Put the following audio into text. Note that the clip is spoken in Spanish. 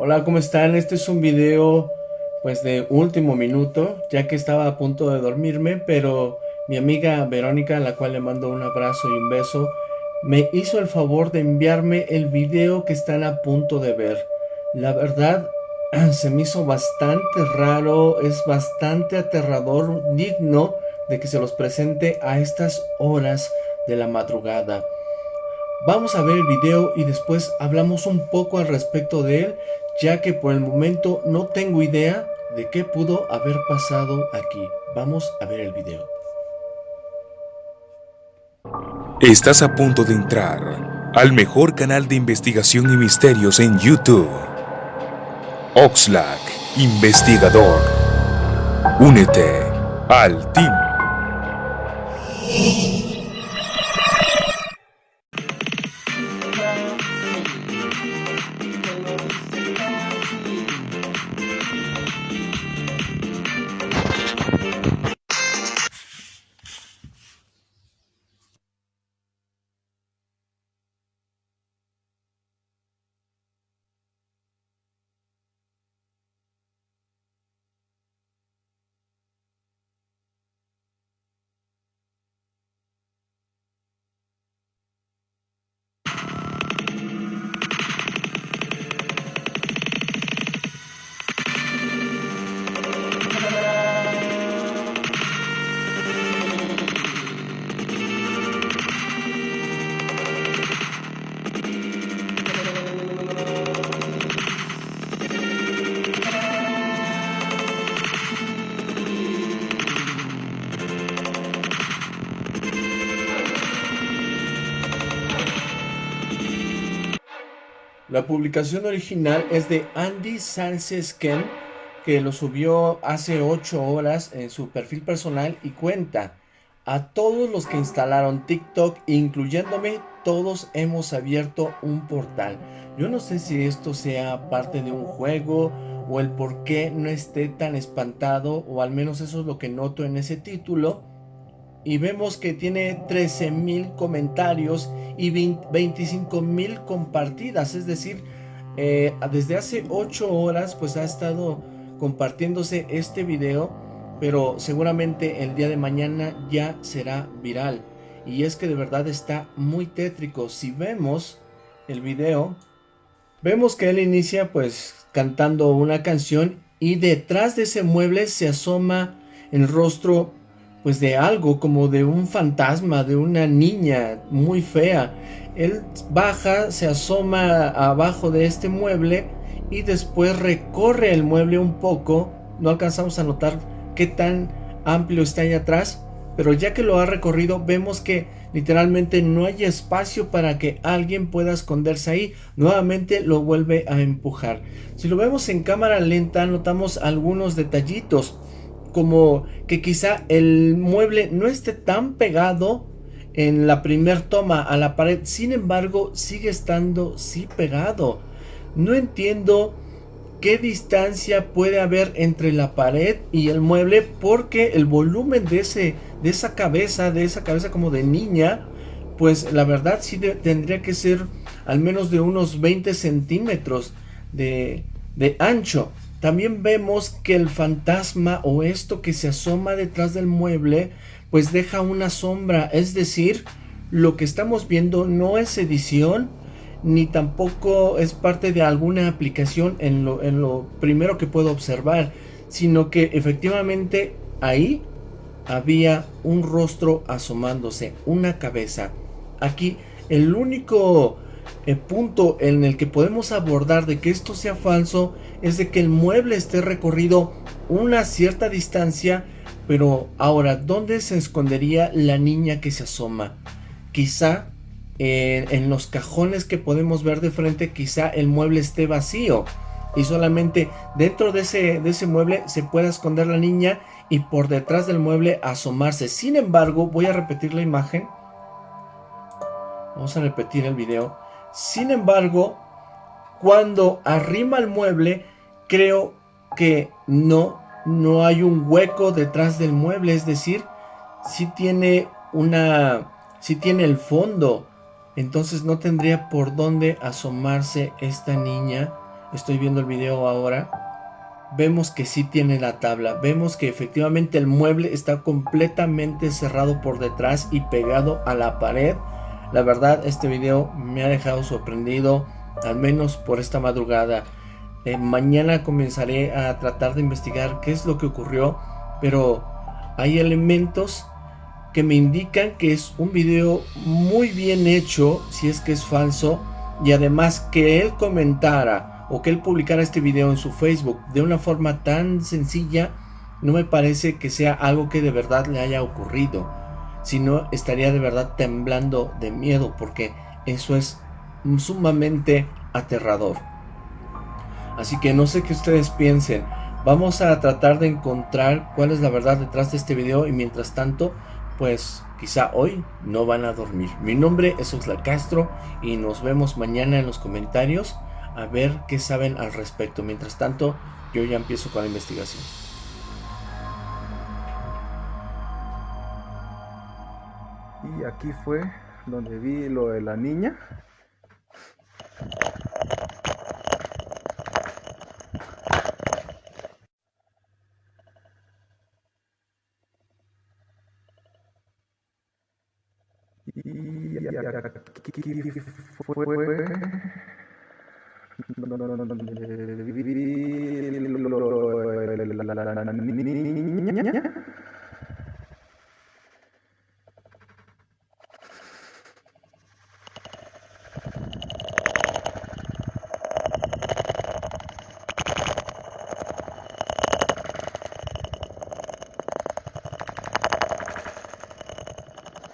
Hola, ¿cómo están? Este es un video pues de último minuto, ya que estaba a punto de dormirme, pero mi amiga Verónica, a la cual le mando un abrazo y un beso, me hizo el favor de enviarme el video que están a punto de ver. La verdad, se me hizo bastante raro, es bastante aterrador, digno de que se los presente a estas horas de la madrugada. Vamos a ver el video y después hablamos un poco al respecto de él, ya que por el momento no tengo idea de qué pudo haber pasado aquí. Vamos a ver el video. Estás a punto de entrar al mejor canal de investigación y misterios en YouTube. Oxlack, investigador. Únete al team. La publicación original es de Andy Sánchez Ken, que lo subió hace 8 horas en su perfil personal y cuenta a todos los que instalaron TikTok, incluyéndome, todos hemos abierto un portal. Yo no sé si esto sea parte de un juego o el por qué no esté tan espantado, o al menos eso es lo que noto en ese título y vemos que tiene 13 mil comentarios y 25 mil compartidas, es decir, eh, desde hace 8 horas pues ha estado compartiéndose este video, pero seguramente el día de mañana ya será viral. Y es que de verdad está muy tétrico. Si vemos el video, vemos que él inicia pues cantando una canción y detrás de ese mueble se asoma el rostro pues de algo, como de un fantasma, de una niña muy fea. Él baja, se asoma abajo de este mueble y después recorre el mueble un poco. No alcanzamos a notar qué tan amplio está ahí atrás, pero ya que lo ha recorrido vemos que literalmente no hay espacio para que alguien pueda esconderse ahí. Nuevamente lo vuelve a empujar. Si lo vemos en cámara lenta notamos algunos detallitos como que quizá el mueble no esté tan pegado en la primer toma a la pared, sin embargo sigue estando sí pegado. No entiendo qué distancia puede haber entre la pared y el mueble porque el volumen de, ese, de esa cabeza, de esa cabeza como de niña, pues la verdad sí tendría que ser al menos de unos 20 centímetros de, de ancho. También vemos que el fantasma o esto que se asoma detrás del mueble pues deja una sombra, es decir, lo que estamos viendo no es edición ni tampoco es parte de alguna aplicación en lo, en lo primero que puedo observar, sino que efectivamente ahí había un rostro asomándose, una cabeza. Aquí el único el punto en el que podemos abordar de que esto sea falso es de que el mueble esté recorrido una cierta distancia, pero ahora, ¿dónde se escondería la niña que se asoma? Quizá eh, en los cajones que podemos ver de frente, quizá el mueble esté vacío y solamente dentro de ese, de ese mueble se pueda esconder la niña y por detrás del mueble asomarse. Sin embargo, voy a repetir la imagen. Vamos a repetir el video. Sin embargo, cuando arrima el mueble, creo que no, no hay un hueco detrás del mueble, es decir, si tiene una, si tiene el fondo, entonces no tendría por dónde asomarse esta niña. Estoy viendo el video ahora, vemos que sí tiene la tabla, vemos que efectivamente el mueble está completamente cerrado por detrás y pegado a la pared. La verdad este video me ha dejado sorprendido, al menos por esta madrugada. Eh, mañana comenzaré a tratar de investigar qué es lo que ocurrió, pero hay elementos que me indican que es un video muy bien hecho, si es que es falso, y además que él comentara o que él publicara este video en su Facebook de una forma tan sencilla, no me parece que sea algo que de verdad le haya ocurrido, sino estaría de verdad temblando de miedo porque eso es sumamente aterrador. Así que no sé qué ustedes piensen. Vamos a tratar de encontrar cuál es la verdad detrás de este video y mientras tanto, pues quizá hoy no van a dormir. Mi nombre es Oxla Castro y nos vemos mañana en los comentarios a ver qué saben al respecto. Mientras tanto, yo ya empiezo con la investigación. Aquí fue donde vi lo de la niña. Y aquí fue.